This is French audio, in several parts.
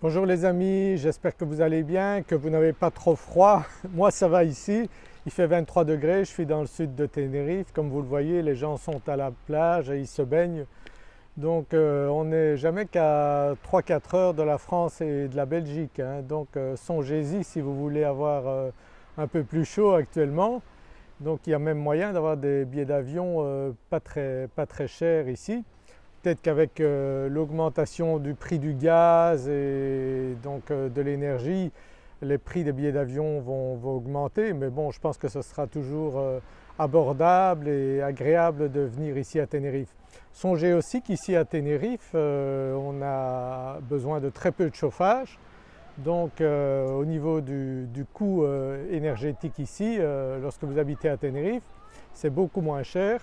Bonjour les amis, j'espère que vous allez bien, que vous n'avez pas trop froid. Moi ça va ici, il fait 23 degrés, je suis dans le sud de Tenerife. Comme vous le voyez les gens sont à la plage et ils se baignent. Donc euh, on n'est jamais qu'à 3-4 heures de la France et de la Belgique. Hein. Donc euh, songez-y si vous voulez avoir euh, un peu plus chaud actuellement. Donc il y a même moyen d'avoir des billets d'avion pas très, pas très chers ici. Peut-être qu'avec l'augmentation du prix du gaz et donc de l'énergie, les prix des billets d'avion vont, augmenter mais bon je pense que ce sera toujours abordable et agréable de venir ici à Tenerife. Songez aussi qu'ici à Tenerife euh, on a besoin de très peu de chauffage donc euh, au niveau du, coût euh, énergétique ici lorsque vous habitez à Tenerife c'est beaucoup moins cher.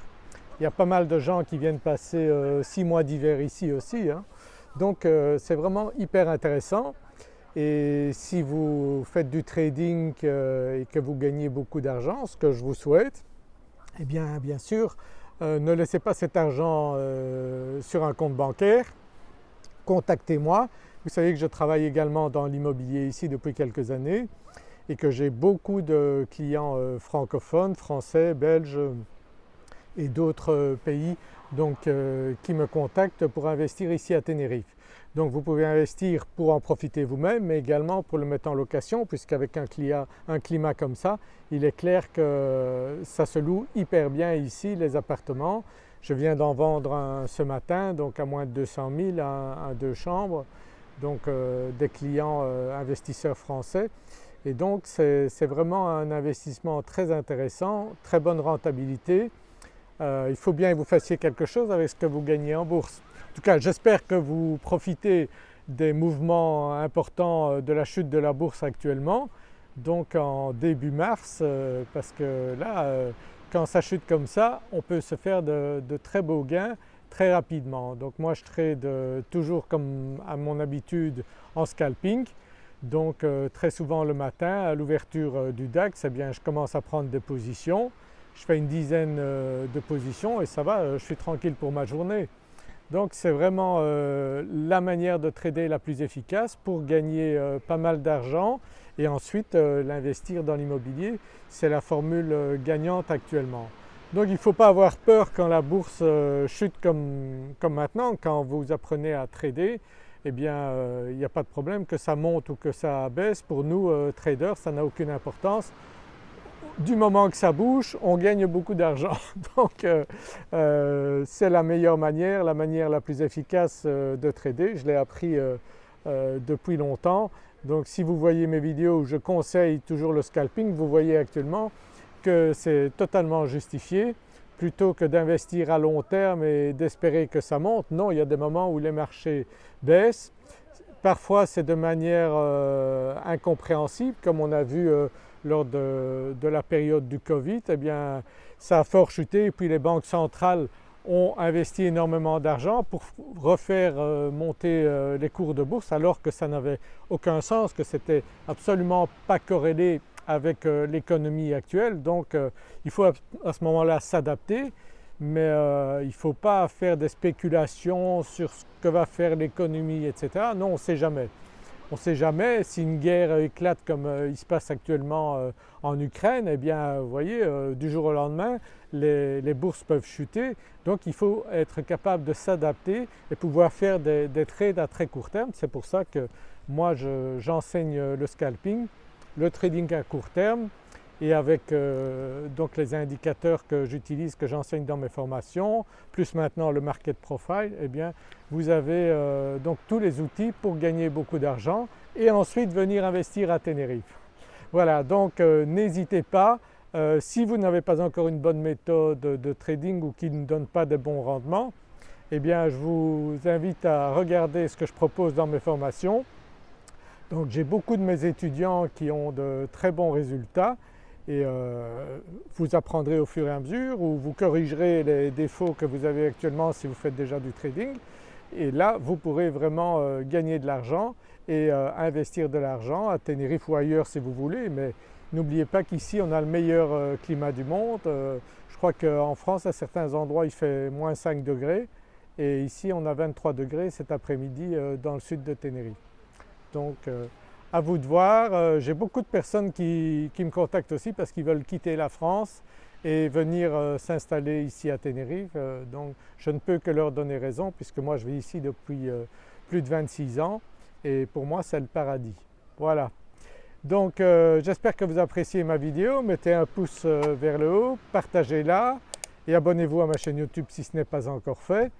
Il y a pas mal de gens qui viennent passer six mois d'hiver ici aussi hein. donc c'est vraiment hyper intéressant et si vous faites du trading et que vous gagnez beaucoup d'argent, ce que je vous souhaite, eh bien bien sûr euh, ne laissez pas cet argent euh, sur un compte bancaire, contactez-moi. Vous savez que je travaille également dans l'immobilier ici depuis quelques années et que j'ai beaucoup de clients euh, francophones, français, belges et d'autres pays donc, qui me contactent pour investir ici à Tenerife. Donc vous pouvez investir pour en profiter vous-même mais également pour le mettre en location puisqu'avec un, un, climat comme ça, il est clair que ça se loue hyper bien ici les appartements. Je viens d'en vendre un ce matin donc à moins de 200 000, un, deux chambres, donc euh, des clients euh, investisseurs français. Et donc c'est vraiment un investissement très intéressant, très bonne rentabilité. Euh, il faut bien que vous fassiez quelque chose avec ce que vous gagnez en bourse. En tout cas j'espère que vous profitez des mouvements importants euh, de la chute de la bourse actuellement donc en début mars euh, parce que là quand ça chute comme ça on peut se faire de, très beaux gains très rapidement. Donc moi je trade toujours comme à mon habitude en scalping donc très souvent le matin à l'ouverture du DAX eh bien je commence à prendre des positions, je fais une dizaine de positions et ça va, je suis tranquille pour ma journée. Donc c'est vraiment euh, la manière de trader la plus efficace pour gagner euh, pas mal d'argent et ensuite euh, l'investir dans l'immobilier. C'est la formule gagnante actuellement. Donc il ne faut pas avoir peur quand la bourse chute comme, comme, maintenant, quand vous apprenez à trader, eh bien il n'y a pas de problème que ça monte ou que ça baisse. Pour nous traders ça n'a aucune importance du moment que ça bouge, on gagne beaucoup d'argent. Donc euh, euh, c'est la meilleure manière, la manière la plus efficace euh, de trader. Je l'ai appris depuis longtemps. Donc si vous voyez mes vidéos où je conseille toujours le scalping, vous voyez actuellement que c'est totalement justifié. Plutôt que d'investir à long terme et d'espérer que ça monte, non il y a des moments où les marchés baissent. Parfois c'est de manière incompréhensible comme on a vu lors de, la période du Covid, eh bien ça a fort chuté et puis les banques centrales ont investi énormément d'argent pour refaire euh, monter euh, les cours de bourse alors que ça n'avait aucun sens, que c'était absolument pas corrélé avec euh, l'économie actuelle. Donc il faut à ce moment-là s'adapter mais il ne faut pas faire des spéculations sur ce que va faire l'économie etc. Non on ne sait jamais. On ne sait jamais si une guerre éclate comme euh, il se passe actuellement euh, en Ukraine, eh bien vous voyez euh, du jour au lendemain les, bourses peuvent chuter donc il faut être capable de s'adapter et pouvoir faire des, trades à très court terme. C'est pour ça que moi j'enseigne le scalping, le trading à court terme et avec euh, donc les indicateurs que j'utilise, que j'enseigne dans mes formations, plus maintenant le market profile, eh bien vous avez euh, donc tous les outils pour gagner beaucoup d'argent et ensuite venir investir à Tenerife. Voilà donc euh, n'hésitez pas, si vous n'avez pas encore une bonne méthode de trading ou qui ne donne pas de bons rendements, eh bien je vous invite à regarder ce que je propose dans mes formations. Donc j'ai beaucoup de mes étudiants qui ont de très bons résultats et euh, vous apprendrez au fur et à mesure ou vous corrigerez les défauts que vous avez actuellement si vous faites déjà du trading et là vous pourrez vraiment euh, gagner de l'argent et euh, investir de l'argent à Tenerife ou ailleurs si vous voulez mais n'oubliez pas qu'ici on a le meilleur climat du monde. je crois qu'en France à certains endroits il fait moins 5 degrés et ici on a 23 degrés cet après-midi dans le sud de Tenerife. Donc à vous de voir. J'ai beaucoup de personnes qui, me contactent aussi parce qu'ils veulent quitter la France et venir s'installer ici à Tenerife. donc je ne peux que leur donner raison puisque moi je vis ici depuis plus de 26 ans et pour moi c'est le paradis. Voilà. Donc euh, j'espère que vous appréciez ma vidéo, mettez un pouce euh, vers le haut, partagez-la et abonnez-vous à ma chaîne YouTube si ce n'est pas encore fait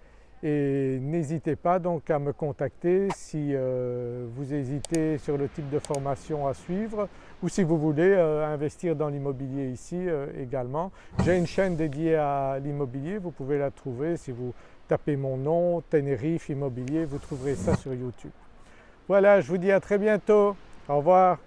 et n'hésitez pas donc à me contacter si euh, vous hésitez sur le type de formation à suivre ou si vous voulez investir dans l'immobilier ici également. J'ai une chaîne dédiée à l'immobilier, vous pouvez la trouver si vous tapez mon nom, Tenerife Immobilier, vous trouverez ça sur YouTube. Voilà, je vous dis à très bientôt, au revoir.